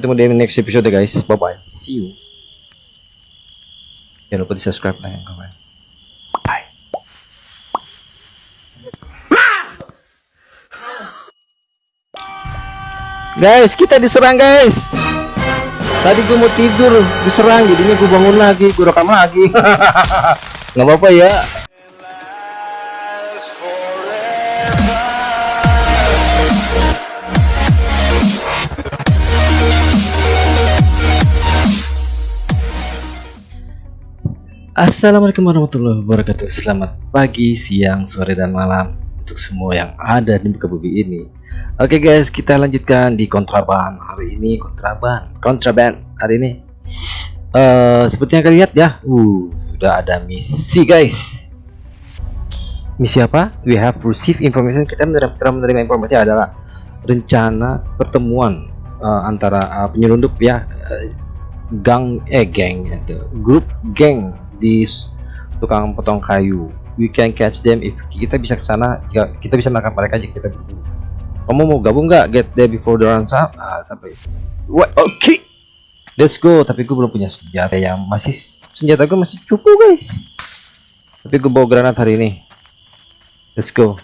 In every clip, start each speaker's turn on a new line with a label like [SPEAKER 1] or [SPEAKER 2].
[SPEAKER 1] ketemu di next episode guys. Bye bye see you. Jangan lupa di subscribe like dan komen bye. Guys kita diserang guys. Tadi gue mau tidur diserang. Jadinya gue bangun lagi gue rekam lagi. Nggak apa-apa ya Assalamualaikum warahmatullahi wabarakatuh. Selamat pagi, siang, sore, dan malam Untuk semua yang ada di muka bumi ini. Oke guys, kita lanjutkan di kontraban Hari ini. Kontraban Kontraban hari ini. Uh, Seperti yang kalian lihat ya uh, Sudah ada misi guys. Misi apa? We have received information. Kita menerima, menerima informasi adalah Rencana pertemuan uh, Antara uh, penyelundup ya uh, gang eh geng itu grup geng di tukang potong kayu. We can catch them if kita bisa ke sana kita bisa menangkap mereka jika kita berburu kamu mau gabung nggak? Get there before the runs up ah, sampai. What oke okay. let's go. Tapi gue belum punya senjata yang masih senjata gue masih cukup guys. Tapi gue bawa granat hari ini. Let's go.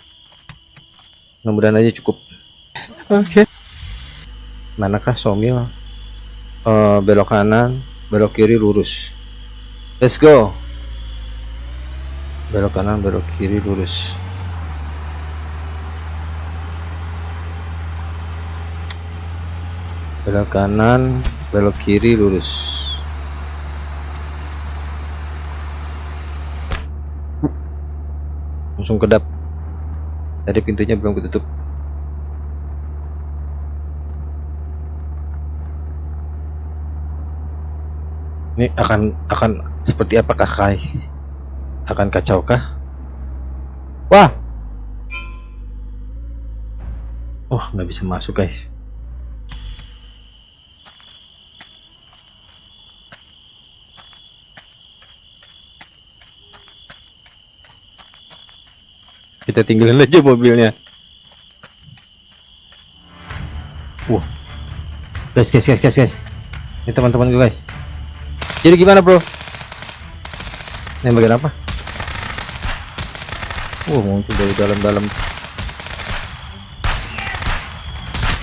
[SPEAKER 1] Mudah-mudahan aja cukup. Oke okay. manakah somil uh, belok kanan belok kiri lurus let's go. Belok kanan belok kiri lurus. Belok kanan belok kiri lurus. Langsung kedap. Tadi pintunya belum ketutup ini akan akan seperti apakah guys? Akan kacau kah? Wah! Oh nggak bisa masuk guys. Kita tinggalin aja mobilnya. Wah. Guys guys guys guys guys. Ini teman-teman gue guys jadi gimana bro? Ini bagian apa? Wah muncul dari dalam-dalam.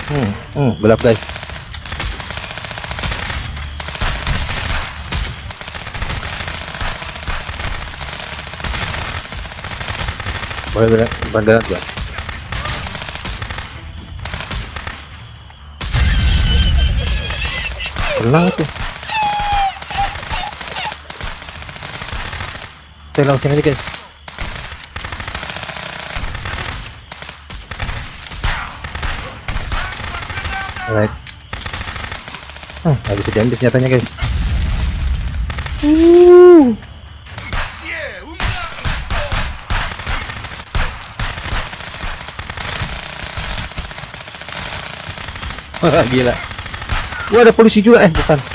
[SPEAKER 1] Hmm, hmm, belap guys. Boleh boleh bandaran gak tenang tuh Kita langsung aja guys. Alright. Hmm, nggak bisa diambil senjatanya guys. Uh. Wah, gila. Wah, ada polisi juga eh, bukan.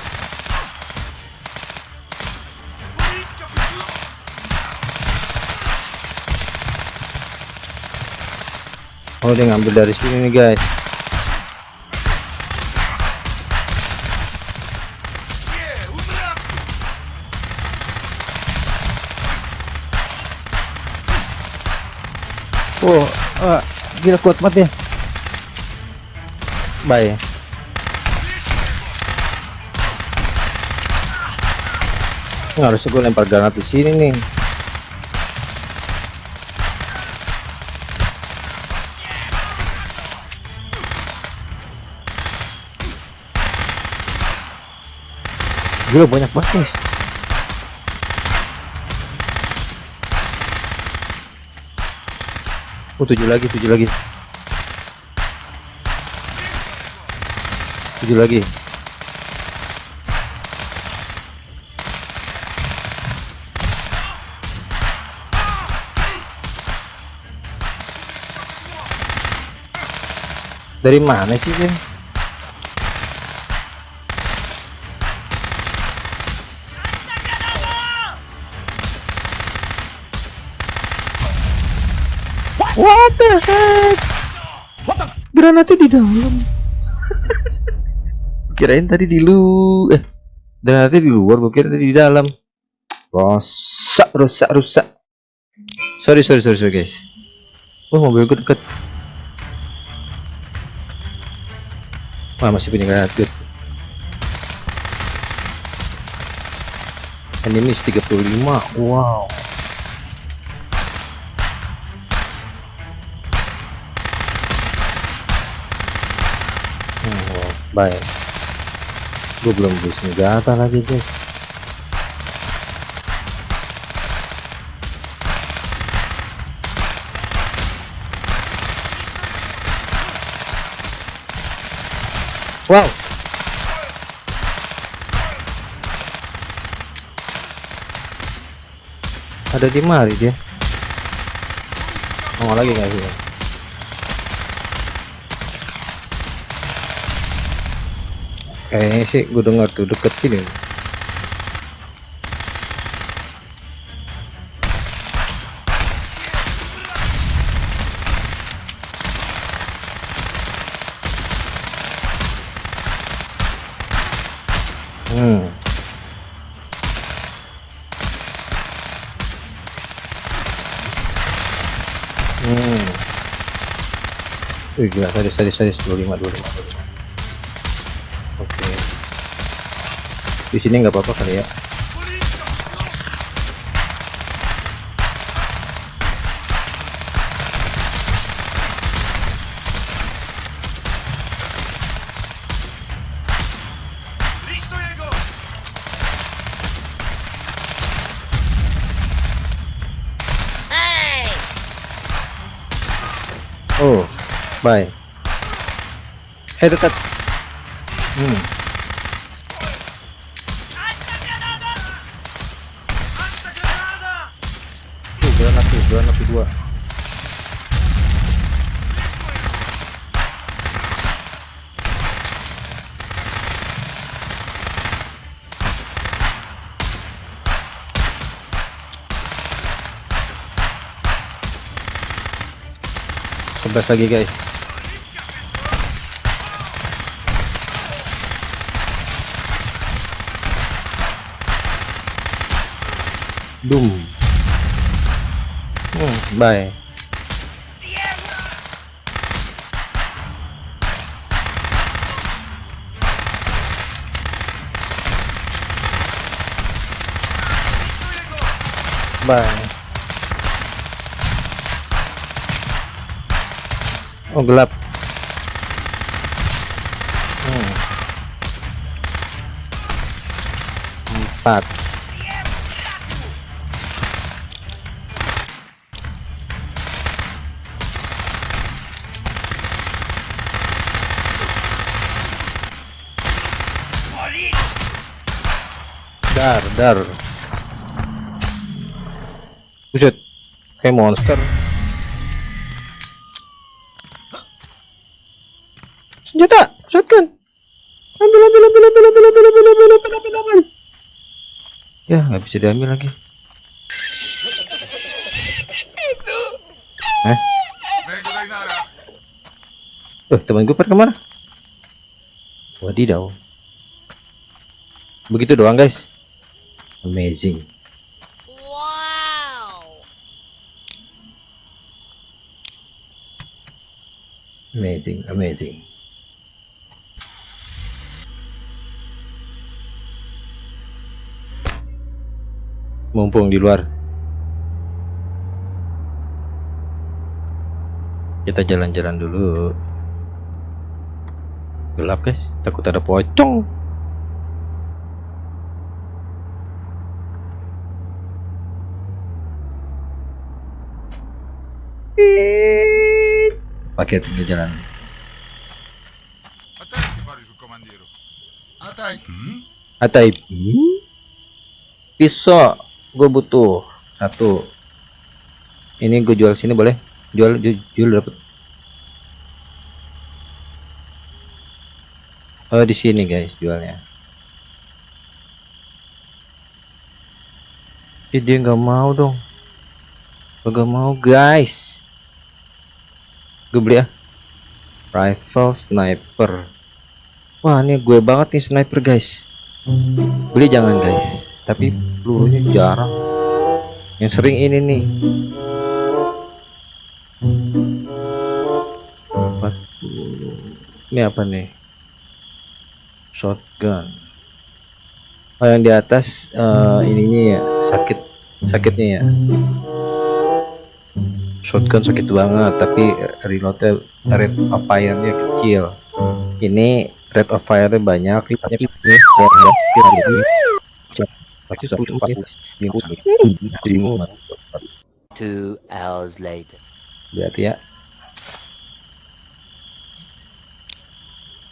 [SPEAKER 1] Oh dia ngambil dari sini nih guys. Oh uh, gila kuat banget ya. Bye. Harusnya gue lempar granat di sini nih Gila banyak banget guys. Oh tujuh lagi, tujuh lagi. Tujuh lagi. Dari mana sih ini? Granatnya di dalam. kirain tadi di lu eh nanti di luar gue kira tadi di dalam. Rusak rusak rusak sorry sorry sorry, sorry guys. Oh mobilku deket. Wah masih punya granat good enemies 35 wow baik. Gue belum beli senjata lagi guys. Wow. Ada di mari dia. Mau lagi nggak sih kayaknya sih gue dengar tuh deket sini. Hmm. Hmm. Wih, gila tadi tadi tadi 25 25 25 oke. Di sini nggak apa-apa kali ya. Oh bye. Eh dekat hmm tuh granat tuh granat tuh dua. Sebelas lagi guys đùng. Ừ, bảy bảy ông lập. Dar buset kayak monster senjata shotgun ambil ambil ambil ambil ambil ambil ambil ambil ambil ambil ambil ya nggak bisa diambil lagi eh eh teman gue pada ke mana wadidaw begitu doang guys amazing.
[SPEAKER 2] Wow.
[SPEAKER 1] amazing amazing. Mumpung di luar. Kita jalan-jalan dulu. Gelap guys. Takut ada pocong pakai tinggal jalan. Atai. Hmm? pisau gue butuh. Satu. Ini gue jual sini boleh? Jual jual, jual dapat oh di sini guys jualnya. Ih, dia nggak mau dong. Nggak mau guys gue beli ya. Rifle sniper. Wah ini gue banget nih sniper guys. Beli jangan guys. Tapi pelurunya jarang. Yang sering ini nih. Ini apa nih? Shotgun. Oh yang di atas uh, ininya ya. Sakit. Sakitnya ya shotgun sakit banget tapi reloadnya rate of fire-nya kecil. Ini rate of fire-nya banyak
[SPEAKER 2] Two hours later.
[SPEAKER 1] berarti ya.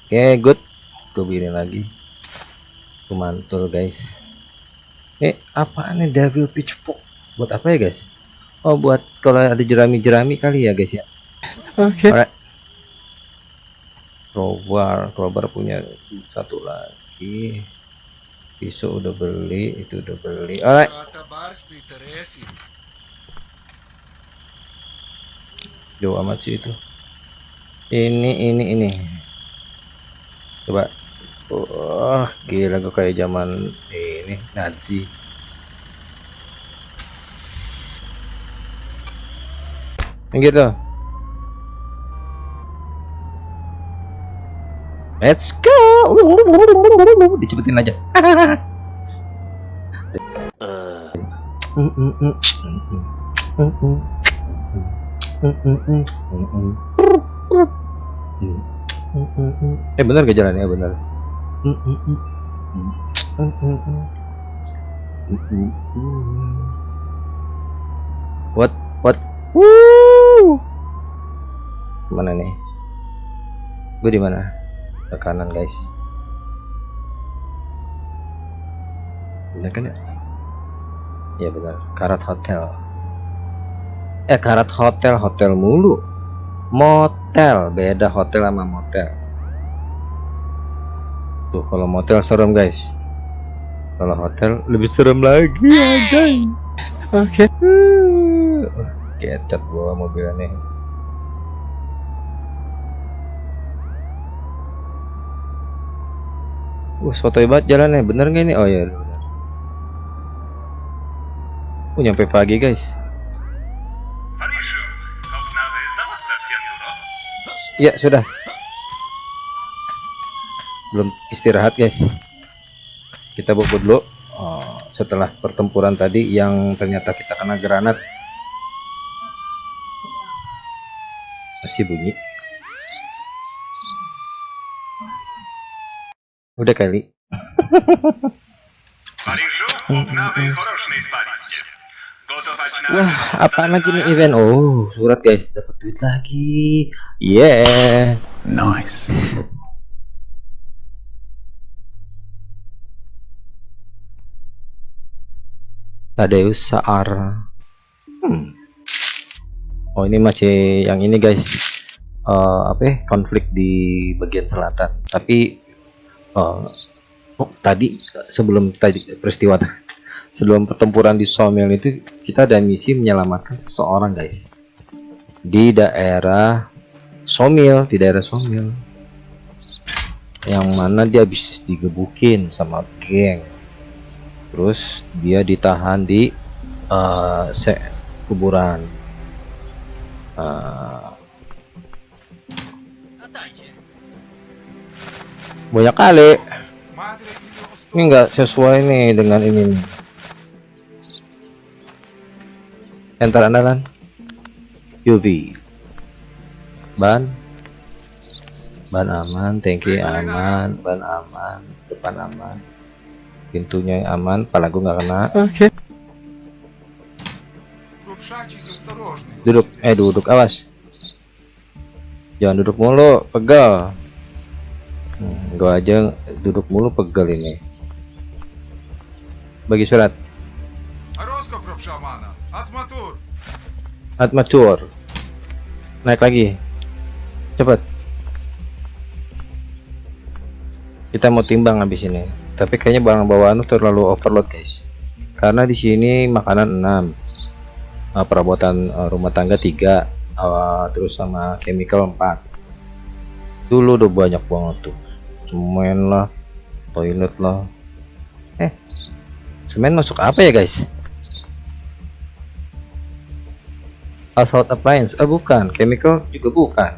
[SPEAKER 1] Oke good. Gue begini lagi. Tuh mantul guys. Eh apaan nih devil pitchfork? Buat apa ya guys oh buat kalau ada jerami-jerami kali ya guys ya?
[SPEAKER 3] Oke.
[SPEAKER 1] Alright. crowbar. Crowbar punya satu lagi. Pisau udah beli itu udah beli. Alright. Jauh amat sih itu. Ini ini ini. Coba. Wah gila gue kayak zaman ini Nazi gitu. Let's go. Dicepetin aja. Eh bener gak jalannya? Bener. What? What? Woo! Mana nih? Gue di mana? Ke kanan guys. Bener kan ya? Ya benar karat hotel. Eh karat hotel hotel mulu. Motel. Beda hotel sama motel. Tuh kalau motel serem guys. Kalau hotel lebih serem lagi aja
[SPEAKER 3] oke
[SPEAKER 1] Kecet gua mobilnya nih. Uh, sotoy banget jalannya. Bener nggak ini? Oh ya, bener. Uh, nyampe pagi, guys. Ya, sudah. Belum istirahat, guys. Kita bobot dulu. Oh, setelah pertempuran tadi yang ternyata kita kena granat masih bunyi udah kali Wah, apa lagi nih event? Oh, surat guys, dapat duit lagi. Yeah.
[SPEAKER 3] Nice.
[SPEAKER 1] Tadeus Saar. Hmm. Oh, ini masih yang ini guys. Eh, apa ya? Konflik di bagian selatan. Tapi eh, oh, tadi sebelum tadi peristiwa sebelum pertempuran di Somel itu kita ada misi menyelamatkan seseorang guys di daerah Somil di daerah Somil yang mana dia habis digebukin sama geng terus dia ditahan di se- kuburan Eh, banyak kali. Ini enggak sesuai nih dengan ini nih. enter andalan UV ban. Ban aman tanki aman. Ban aman depan aman. Pintunya aman pala gua nggak kena.
[SPEAKER 3] Oke
[SPEAKER 1] duduk eh duduk awas. Jangan duduk mulu pegel hmm, gua aja duduk mulu pegel ini. Bagi surat. Atmatur naik lagi. Cepet kita mau timbang habis ini. Tapi kayaknya barang bawaan terlalu overload guys. Karena di sini makanan 6 uh, perabotan uh, rumah tangga 3 uh, terus sama chemical 4 dulu udah banyak banget tuh. Semen lah toilet lah. Eh semen masuk apa ya guys? Household appliance. Oh bukan. Chemical juga bukan.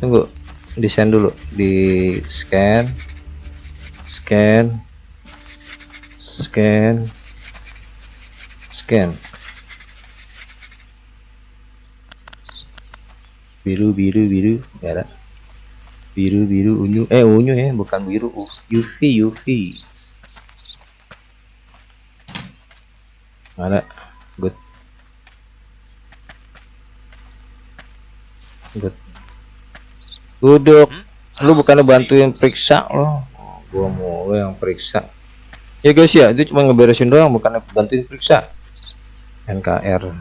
[SPEAKER 1] Tunggu desain dulu. Di scan scan scan scan. Biru biru biru. Nggak ada. Biru biru unyu. Eh unyu ya bukan biru. UV UV ada. Good. Good. Duduk. Lu bukannya bantuin periksa loh gua mau yang periksa. Ya guys ya. Itu cuma ngeberesin doang bukannya bantuin periksa NKR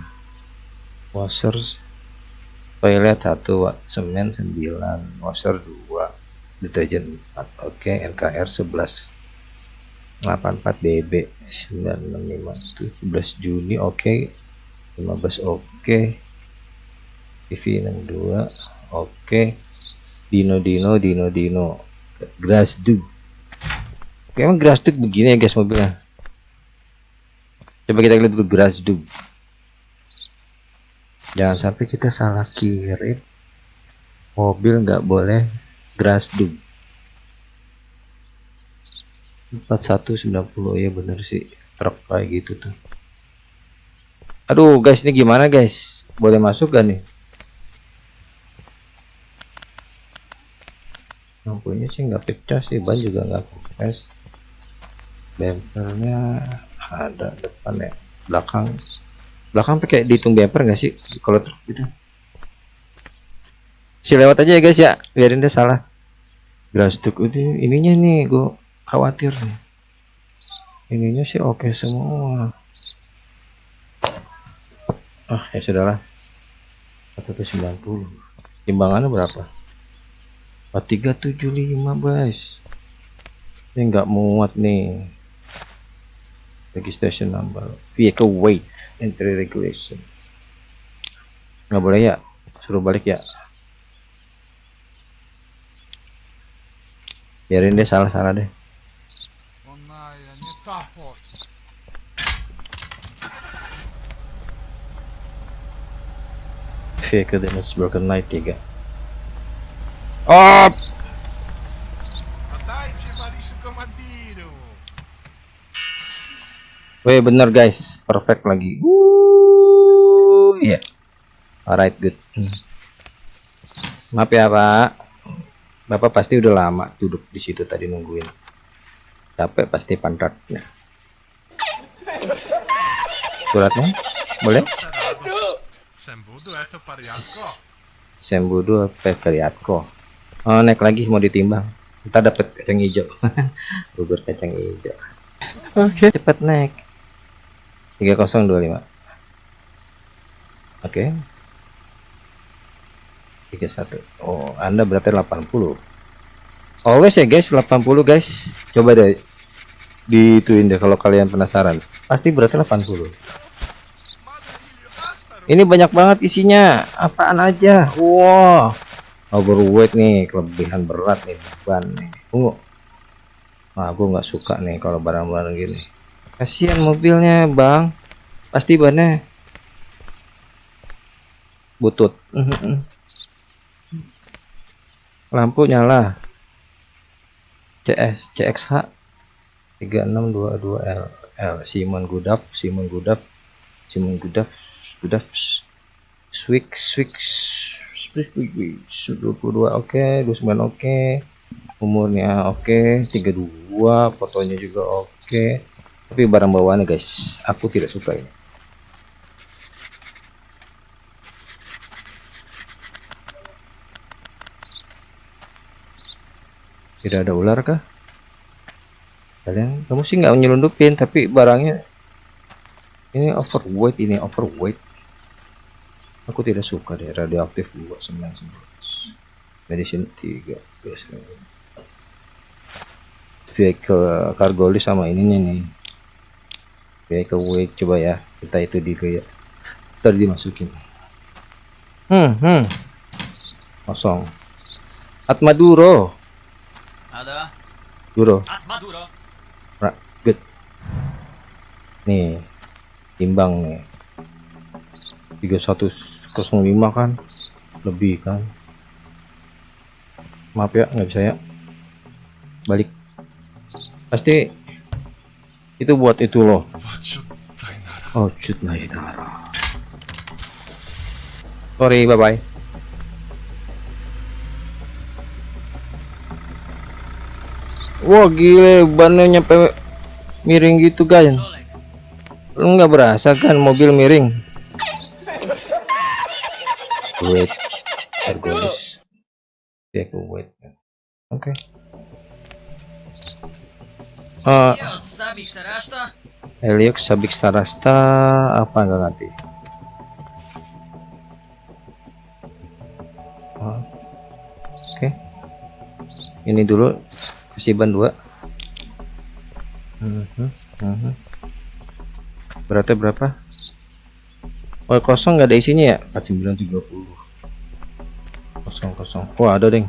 [SPEAKER 1] washers toilet 1 watt semen 9 washer 2 deterjen 4 oke NKR 11 84 BB 965 11 Juni oke. 15 oke. TV 62 oke. Dino Dino Dino Dino. Grass Dug emang Grass Dug begini ya guys mobilnya coba kita lihat dulu Grass Dug jangan sampai kita salah kirim. Mobil nggak boleh grass dug 4190 ya bener sih. Truk kayak gitu tuh. Aduh guys ini gimana guys? Boleh masuk gak nih? Lampunya sih nggak pecah sih ban juga nggak kempes bempernya ada depan ya belakang. Belakang pakai dihitung bumper nggak sih? Kalau truk gitu. Si lewat aja ya guys ya biarin dia salah. Grassduk itu ininya nih gue khawatir nih. Ininya sih oke semua. Ah ya sudahlah. 190 timbangannya berapa? 4375 guys. Ini nggak muat nih registration number. Vehicle weight entry regulation. Nggak boleh ya? Suruh balik ya? Biarin deh salah-salah deh. Vehicle damage broken light 3 oh Weh bener guys, perfect lagi. Wuh. Yeah. Alright, good. Maaf ya Pak, Bapak pasti udah lama duduk di situ tadi nungguin. Capek pasti pantatnya. Suratnya, boleh?
[SPEAKER 4] Sembudu
[SPEAKER 1] atau Oh, naik lagi mau ditimbang. Kita dapat kacang hijau. Bubur kacang hijau.
[SPEAKER 3] Oke, okay.
[SPEAKER 1] cepat naik. 3025. Oke. 31. Oh, Anda berarti 80. Always ya guys, 80 guys. Coba deh dituin deh kalau kalian penasaran. Pasti berarti 80. Ini banyak banget isinya. Apaan aja? Wow. Overweight nih, kelebihan berat nih ban nih. Tunggu. Nah, aku nggak suka nih kalau barang-barang gini. Kasihan mobilnya, Bang. Pasti bannya butut. Lampu nyala. CS CXH 3622L L Simon Gudaf Simon Gudaf Simon Gudaf Gudaf Swix Swix Swix 22 oke 29 oke umurnya oke 32 fotonya juga oke tapi barang bawaannya guys aku tidak suka ini. Tidak ada ular kah? Kalian kamu sih nggak nyelundupin tapi barangnya ini overweight ini overweight. Aku tidak suka deh radioaktif 2911 medicine 3 vehicle cargo list sama ininya nih vehicle weight coba ya kita itu dulu ya tadi dimasukin hmm hmm kosong Atmaduro.
[SPEAKER 3] Ada.
[SPEAKER 1] Duro.
[SPEAKER 3] At Maduro.
[SPEAKER 1] Ra, good. Nih. Timbang nih. 3105 kan. Lebih kan. Maaf ya, nggak bisa ya. Balik. Pasti itu buat itu loh. Oh shoot naidara sorry bye bye wah gile bannya nyampe miring gitu guys. Lu nggak berasa kan mobil miring? Wait ergolis ya wait. Oke. Okay.
[SPEAKER 3] uh, sabik sa rashta.
[SPEAKER 1] Eliox Sabik Sarasta apa enggak nanti? Oh. Oke. Ini dulu kasih ban dua. Mhm. Beratnya berapa? Oh kosong nggak ada isinya ya? 4930 kosong kosong. Wah ada deng.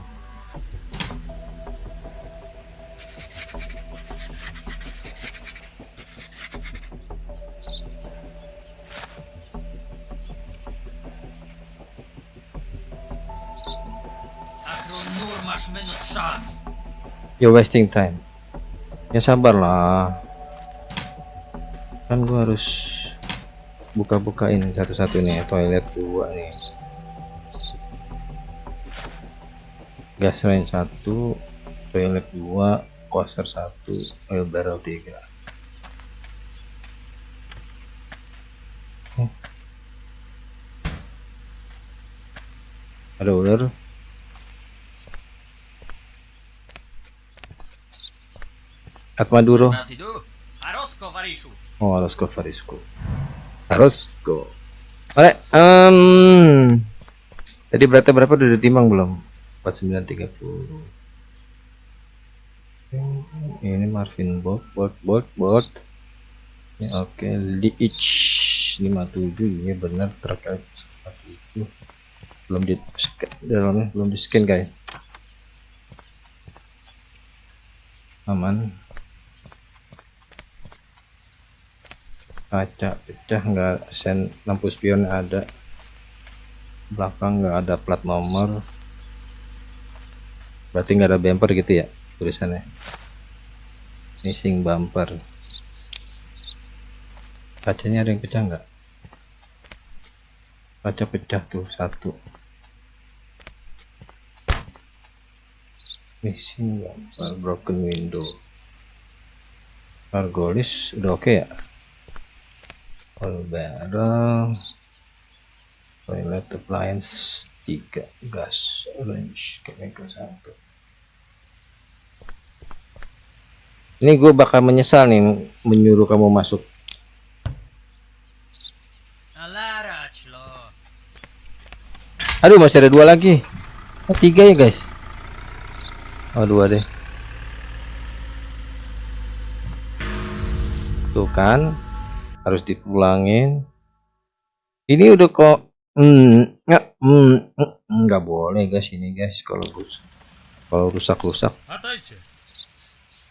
[SPEAKER 1] You're wasting time. Ya sabar lah. Kan gua harus buka-bukain satu-satu nih toilet dua nih. Gas range satu, toilet dua, washer satu, oil barrel tiga. Oke. Ada ular. Oh, harus go Farisku. Harus go. Oke, em Tadi beratnya berapa udah ditimbang belum? 4930. Ini Marvin Bot, bot, bot, bot. Ini oke, Leach 57 ini benar terkait seperti itu. Belum di scan dalamnya, belum di scan guys. Aman. Kaca pecah nggak sen lampu spion ada. Belakang nggak ada plat nomor. Berarti nggak ada bumper gitu ya tulisannya? Missing bumper. Kacanya ada yang pecah nggak? Kaca pecah tuh satu. Missing bumper broken window. Argolis udah oke ya all barrel toilet appliance 3 gas orange chemical 1 ini gue bakal menyesal nih menyuruh kamu masuk. Aduh masih ada dua lagi. Oh, tiga ya guys? Oh dua deh. Tuh kan harus dipulangin. Ini udah kok hmm, nggak hmm, hmm nggak boleh guys ini guys kalau rusak kalau rusak rusak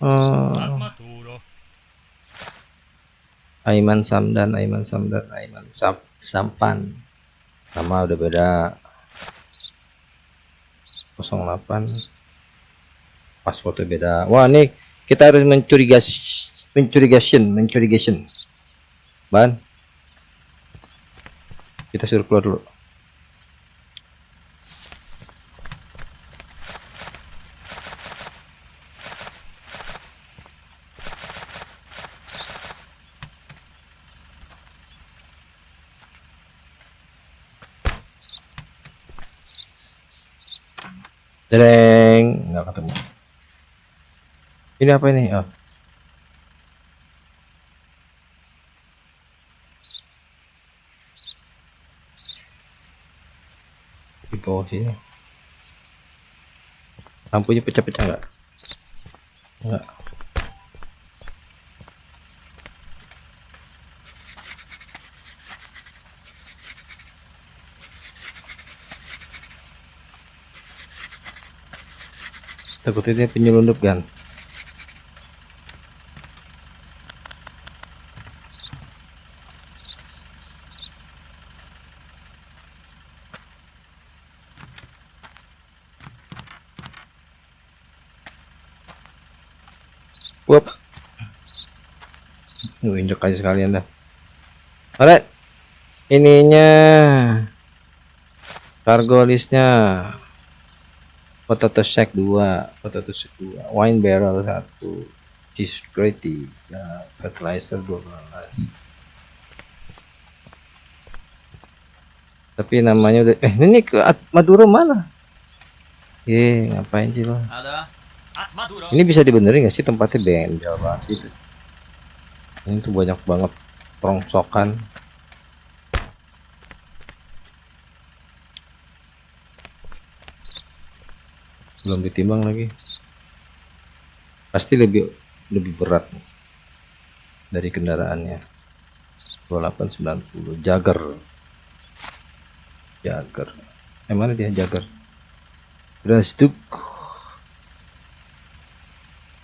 [SPEAKER 1] uh,
[SPEAKER 4] eh,
[SPEAKER 1] Aiman Samdan Aiman Samdan Aiman Sam Sampan. Sama udah beda. 08 pas foto beda. Wah nih kita harus mencurigasi mencurigasi mencurigasi ban kita suruh keluar dulu Dereng, nggak ketemu. Ini apa ini? Oh. Bawah sini. Lampunya pecah-pecah nggak? Nggak. takutnya penyelundup kan Lu injek aja sekalian dah. Alright. Ininya. Cargo listnya. Potato sack 2 potato sack 2 wine barrel 1 cheese grate 3 fertilizer 12 tapi namanya udah eh ini ke At- Maduro mana? Eh ngapain sih
[SPEAKER 3] Maduro.
[SPEAKER 1] ini bisa dibenerin gak sih? Tempatnya bengkel banget itu ini tuh banyak banget rongsokan belum ditimbang lagi. Pasti lebih lebih berat dari kendaraannya. 2890 Jagger. Jagger. Eh mana dia Jagger? Brasduk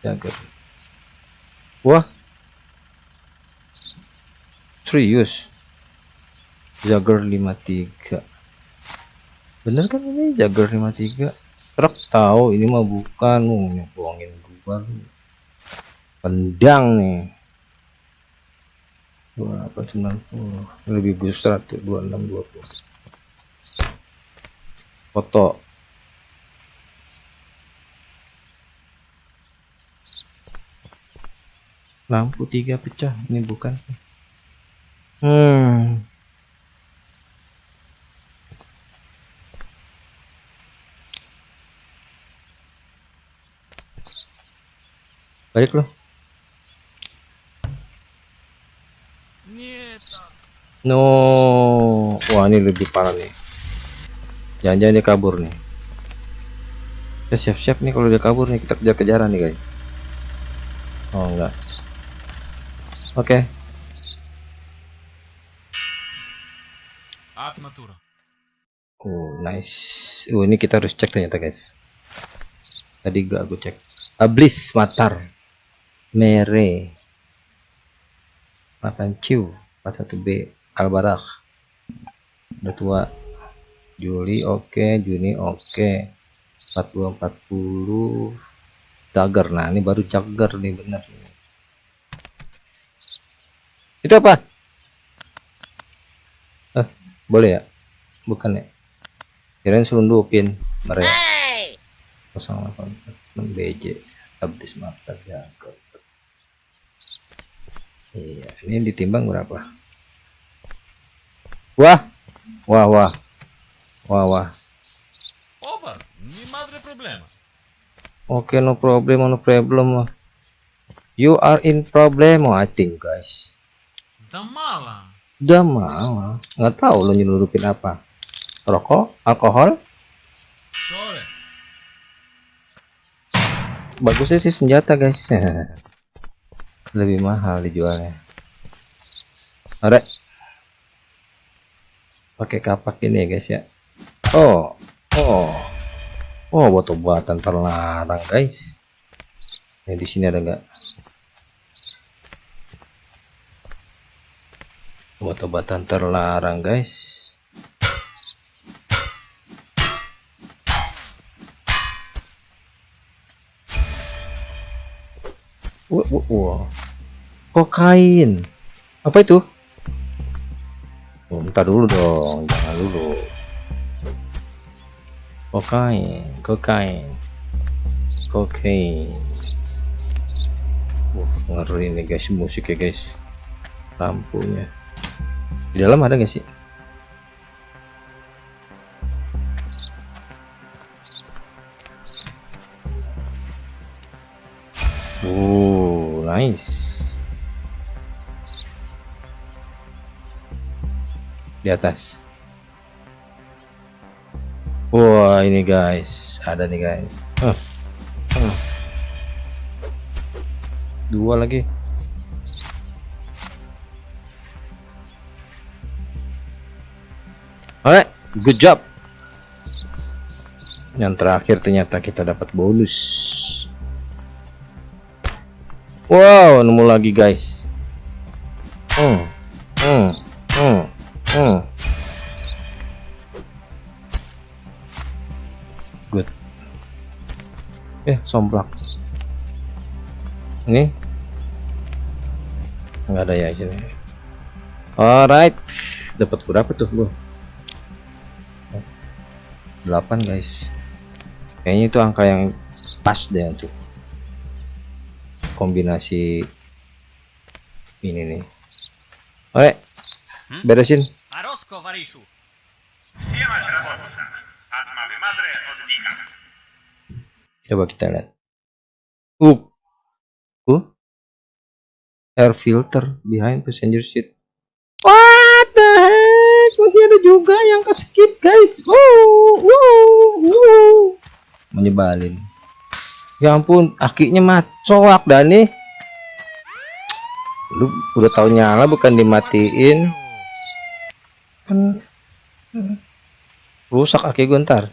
[SPEAKER 1] Jagger. Wah serius. Jagger 53 bener kan ini? Jagger 53 truk tahu ini mah bukan. Mau bohongin gua. Pendang nih. 2890 lebih besar tuh 2620 foto. Lampu tiga pecah. Ini bukan hmm. Balik loh no. Wah ini lebih parah nih. Jangan-jangan dia kabur nih. Kita siap-siap nih kalau dia kabur nih. Kita kejar-kejaran nih guys. Oh enggak. Oke.
[SPEAKER 4] At
[SPEAKER 1] oh nice. Oh ini kita harus cek ternyata guys. Tadi gak aku cek. Ablis matar. Mere makan ciu 41b albarak udah tua. Juli oke. Juni oke. 40 40 Jagger. Nah ini baru Jagger nih bener. Itu apa boleh ya? Bukan ya? Kirain selundupin mereka 086 BJ habis mata Jagger iya ini ditimbang berapa? Wah! Wah wah. Wah wah.
[SPEAKER 4] Opa, ni madre problema.
[SPEAKER 1] Oke, no problem, no problem. You are in problem, I think, guys.
[SPEAKER 4] Da mala.
[SPEAKER 1] Udah mau, nggak tahu lo nyelurupin apa. Rokok, alkohol, bagusnya sih senjata, guys. Lebih mahal dijualnya. Alright. Pakai kapak ini ya, guys ya. Oh, oh, oh, buat obatan terlarang, guys. Yang di sini ada nggak? Buat obatan terlarang, guys. Wah, wah, wah. Kokain. Apa itu? Oh, bentar dulu dong, jangan dulu. Kokain, kokain, kokain. Wah, ngeri nih guys musik ya guys. Lampunya. Di dalam ada nggak sih? Oh, nice. Di atas. Wah, ini guys, ada nih guys. Huh. Huh. Dua lagi. Good job. Yang terakhir ternyata kita dapat bonus. Wow, nemu lagi guys. Hmm, hmm, hmm, hmm. Good. Eh, somplak. Ini nggak ada ya sini. Alright, dapat berapa tuh gua? 8 guys. Kayaknya itu angka yang pas deh untuk kombinasi ini nih. Oke, beresin.
[SPEAKER 5] Madre oddycha.
[SPEAKER 1] Coba kita lihat. Uh, uh, air filter behind passenger seat. Ada juga yang ke skip guys. Wow, wow, wow. Menyebalin. Ya ampun, akinya mah coak Dani. Lu udah tahu nyala bukan dimatiin. Kan rusak aki gue ntar.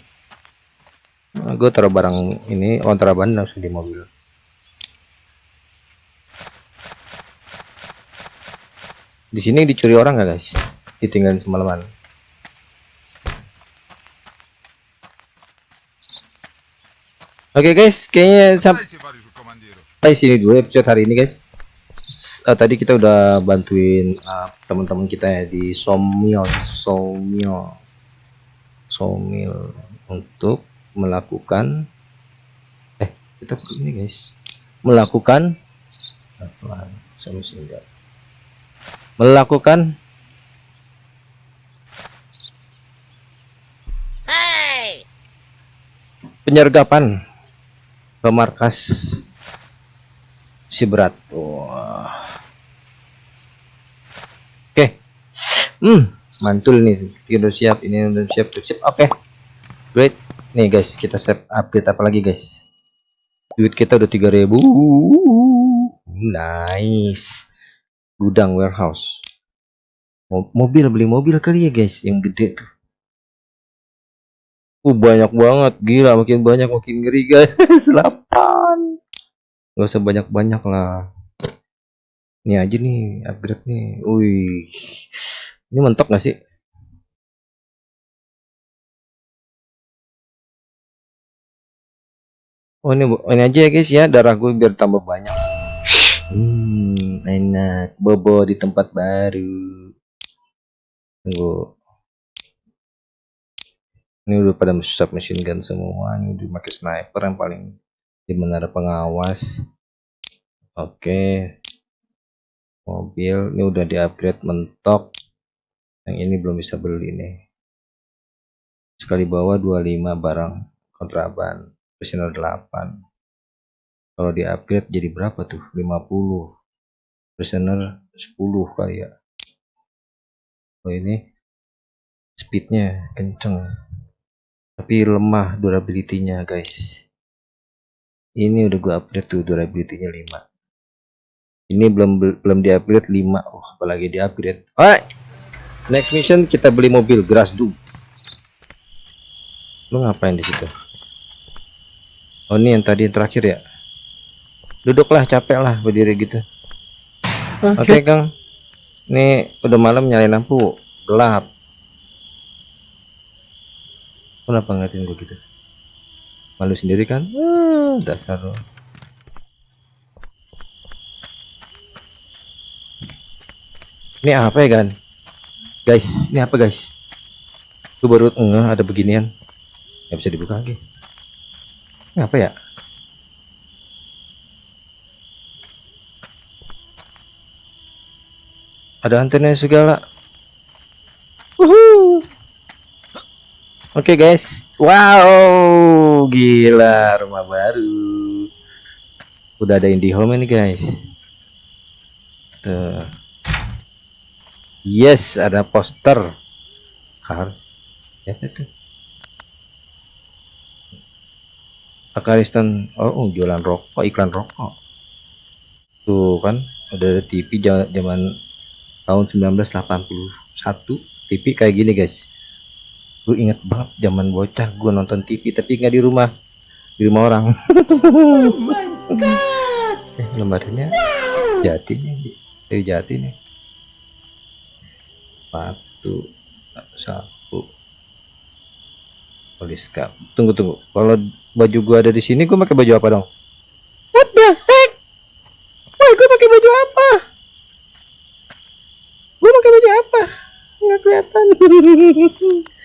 [SPEAKER 1] Nah, gue taruh barang ini kontraban langsung di mobil. Di sini dicuri orang nggak guys? Ditinggalin semalaman. Oke guys, kayaknya sampai sini dulu episode hari ini guys. Eh, tadi kita udah bantuin uh, teman-teman kita ya di Somil, Somil, Somil untuk melakukan eh kita ini guys. Melakukan melakukan penyergapan ke markas si berat. Wah. Oke. Hmm mantul nih tidur siap ini udah siap siap. Oke. Great nih guys kita save upgrade apa lagi guys? Duit kita udah 3000 nice. Gudang warehouse. Mo- mobil beli mobil kali ya guys yang gede tuh uh banyak banget. Gila makin banyak makin ngeri guys. 8 gak usah banyak-banyak lah. Ini aja nih upgrade nih. Wih. Ini mentok gak sih? Oh ini ini aja ya guys ya. Darah gue biar tambah banyak. Hmm enak. Bobo di tempat baru. Tunggu. Ini udah pada sub machine gun semua. Ini udah pakai sniper yang paling di menara pengawas. Oke. Mobil ini udah di upgrade mentok. Yang ini belum bisa beli nih. Sekali bawa 25 barang kontraban prisoner 8 kalau di upgrade jadi berapa tuh 50 prisoner 10 kali ya oh ini speednya kenceng tapi lemah durability-nya guys. Ini udah gua upgrade tuh durability-nya 5 ini belum belum di upgrade 5 oh apalagi di upgrade alright next mission kita beli mobil Grasdug lu ngapain di situ? Oh ini yang tadi yang terakhir ya? Duduklah capek lah berdiri gitu. Oke. Kang. Ini udah malam nyalain lampu. Gelap Kenapa ngeliatin gue gitu? Malu sendiri kan? Ah, Dasar lo Ini apa ya kan Guys ini apa guys? Gue baru ngeh ada beginian. Gak bisa dibuka lagi. Ini apa ya? Ada antena segala. Woohoo. Oke guys, wow, gila rumah baru. Udah ada IndiHome ini guys. Tuh. Yes, ada poster. Kar. Ya itu. Akaristan oh, oh, jualan rokok iklan rokok tuh kan ada TV zaman tahun 1981 TV kayak gini guys gue inget banget zaman bocah gue nonton TV tapi nggak di rumah. Di rumah orang. Eh lembarnya jati nih. Dari jati nih. Sepatu sapu. Poliska tunggu tunggu. Kalau baju gua ada di sini gua pakai baju apa dong? What the heck? Woi gua pakai baju apa? Gua pakai baju apa? Nggak kelihatan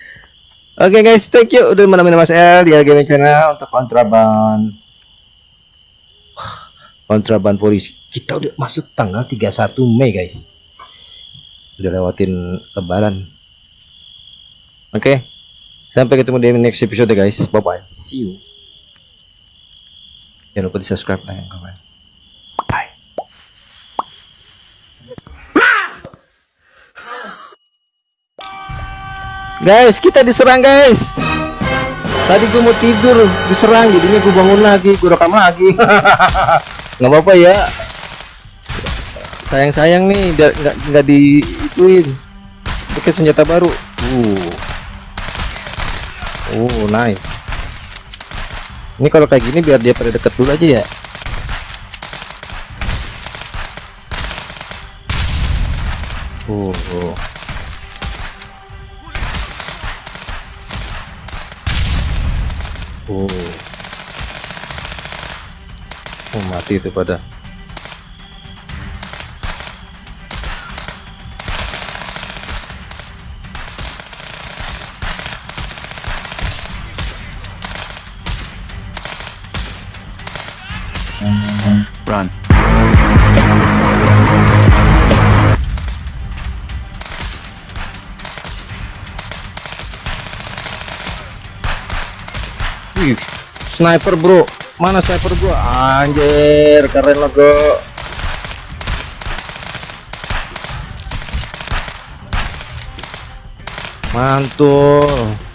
[SPEAKER 1] Oke guys, thank you udah menemani Mas L di Gaming Channel untuk kontraban kontraban polisi. Kita udah masuk tanggal 31 Mei guys. Udah lewatin lebaran. Oke. Sampai ketemu di next episode guys. Bye bye. See you. Jangan lupa di subscribe, like, and Guys, kita diserang guys. Tadi gue mau tidur, diserang, jadinya gue bangun lagi, gue rekam lagi. nggak apa-apa ya. Sayang-sayang nih, nggak nggak diituin. Pakai senjata baru. Uh. Uh, nice. Ini kalau kayak gini biar dia pada deket dulu aja ya. Uh. uh. Oh. Oh, mati itu pada.
[SPEAKER 2] Run.
[SPEAKER 1] Wih, sniper bro. Mana sniper gua? Anjir, keren logo. Mantul.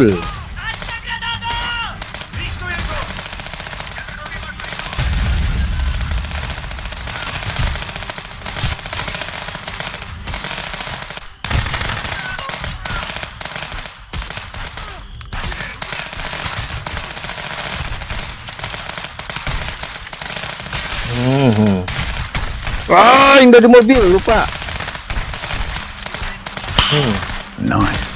[SPEAKER 1] Mantul. Hmm. hmm. Ah, yang dari mobil lupa. Hmm.
[SPEAKER 2] Nice.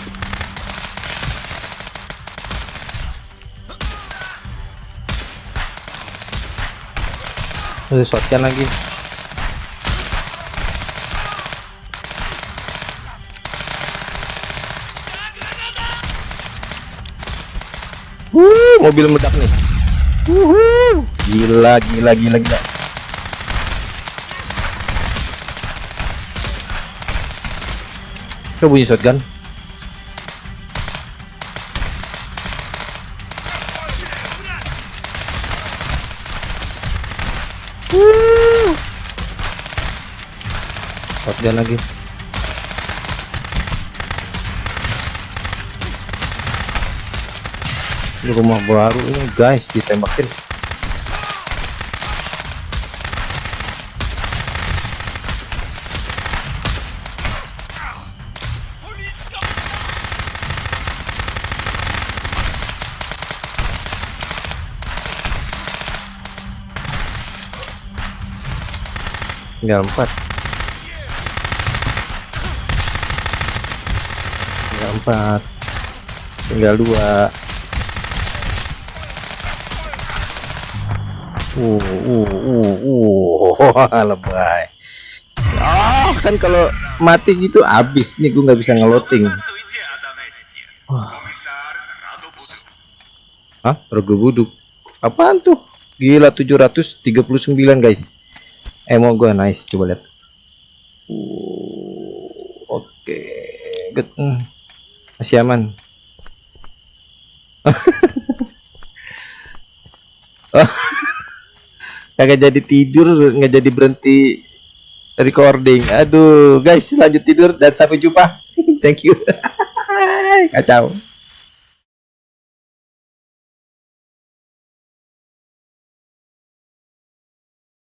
[SPEAKER 1] Ada shotgun lagi. Wuh, mobil meledak nih. Wuhu. Gila, gila, gila, gila. Kok bunyi shotgun? Shotgun lagi. Ini rumah baru ini guys ditembakin. tinggal empat tinggal empat. Tinggal dua. Uh uh uh uh. Lebay. Oh kan kalau mati gitu habis. Nih gue nggak bisa ngeloting.
[SPEAKER 5] Radobudu.
[SPEAKER 1] Hah? Rogo buduk. Apaan tuh? Gila 739 guys. Emo gue nice coba lihat. Uh, oke. Good Hmm. Masih aman? Oh. kagak jadi tidur nggak jadi berhenti recording. Aduh guys lanjut tidur dan sampai jumpa. Thank you. Kacau